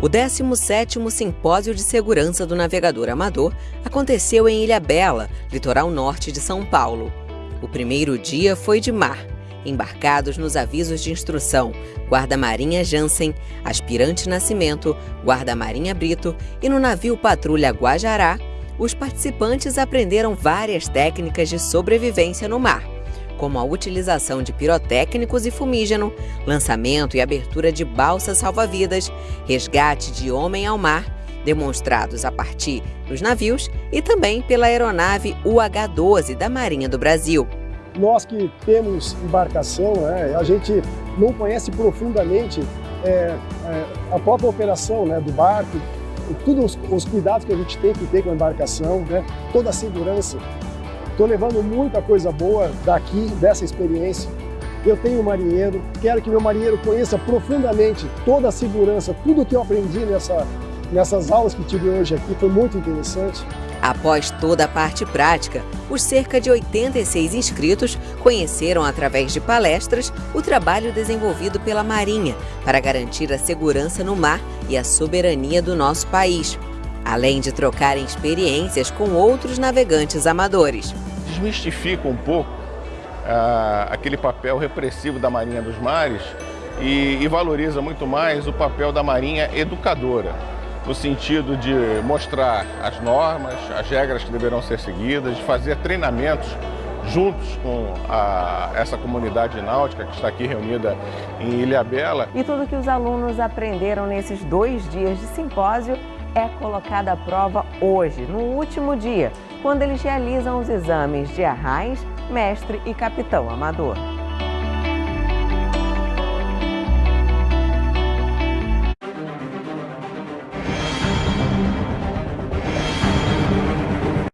O 17º Simpósio de Segurança do Navegador Amador aconteceu em Ilha Bela, litoral norte de São Paulo. O primeiro dia foi de mar, embarcados nos avisos de instrução Guarda-Marinha Jansen, Aspirante Nascimento, Guarda-Marinha Brito e no navio Patrulha Guajará, os participantes aprenderam várias técnicas de sobrevivência no mar como a utilização de pirotécnicos e fumígeno, lançamento e abertura de balsas salva-vidas, resgate de homem ao mar, demonstrados a partir dos navios e também pela aeronave UH-12 da Marinha do Brasil. Nós que temos embarcação, né, a gente não conhece profundamente é, é, a própria operação né, do barco, todos os, os, cuidados que a gente tem que ter com a embarcação, né, toda a segurança. Estou levando muita coisa boa daqui, dessa experiência. Eu tenho um marinheiro, quero que meu marinheiro conheça profundamente toda a segurança, tudo que eu aprendi nessa, nessas aulas que tive hoje aqui, foi muito interessante. Após toda a parte prática, os cerca de 86 inscritos conheceram através de palestras o trabalho desenvolvido pela Marinha para garantir a segurança no mar e a soberania do nosso país, além de trocarem experiências com outros navegantes amadores desmistifica um pouco ah, aquele papel repressivo da Marinha dos Mares e, e valoriza muito mais o papel da Marinha educadora, no sentido de mostrar as normas, as regras que deverão ser seguidas, de fazer treinamentos juntos com a, essa comunidade náutica que está aqui reunida em Ilhabela. E tudo que os alunos aprenderam nesses dois dias de simpósio é colocado à prova hoje, no último dia, quando eles realizam os exames de arrais, mestre e capitão amador.